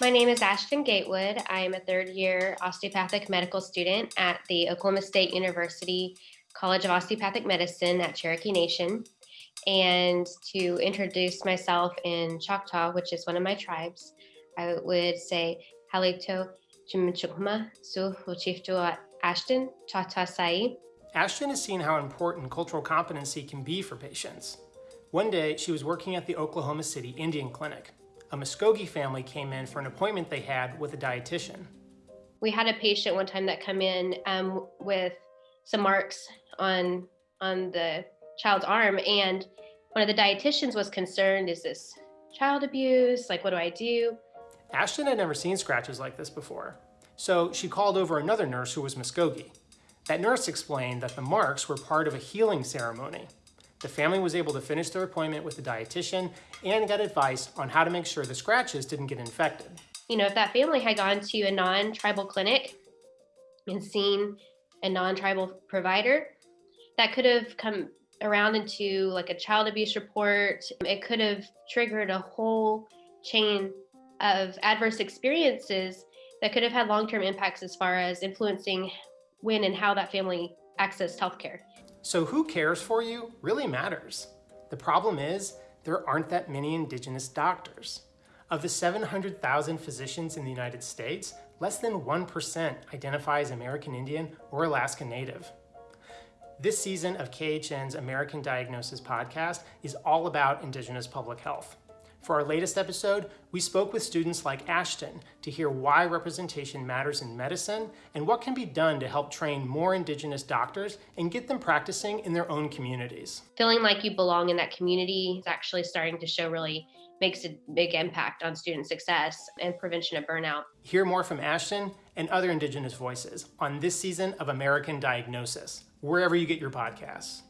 My name is Ashton Gatewood. I am a third year osteopathic medical student at the Oklahoma State University College of Osteopathic Medicine at Cherokee Nation. And to introduce myself in Choctaw, which is one of my tribes, I would say Halito Chimichukma Su Uchiftu Ashton Choctaw Sai. Ashton has seen how important cultural competency can be for patients. One day, she was working at the Oklahoma City Indian Clinic. A Muskogee family came in for an appointment they had with a dietitian. We had a patient one time that come in um, with some marks on on the child's arm, and one of the dietitians was concerned: Is this child abuse? Like, what do I do? Ashton had never seen scratches like this before, so she called over another nurse who was Muskogee. That nurse explained that the marks were part of a healing ceremony the family was able to finish their appointment with the dietitian and get advice on how to make sure the scratches didn't get infected. You know, if that family had gone to a non-tribal clinic and seen a non-tribal provider, that could have come around into like a child abuse report. It could have triggered a whole chain of adverse experiences that could have had long-term impacts as far as influencing when and how that family accessed healthcare. So who cares for you really matters. The problem is there aren't that many indigenous doctors. Of the 700,000 physicians in the United States, less than 1% identify as American Indian or Alaska Native. This season of KHN's American Diagnosis podcast is all about Indigenous public health. For our latest episode, we spoke with students like Ashton to hear why representation matters in medicine and what can be done to help train more Indigenous doctors and get them practicing in their own communities. Feeling like you belong in that community is actually starting to show really makes a big impact on student success and prevention of burnout. Hear more from Ashton and other Indigenous voices on this season of American Diagnosis, wherever you get your podcasts.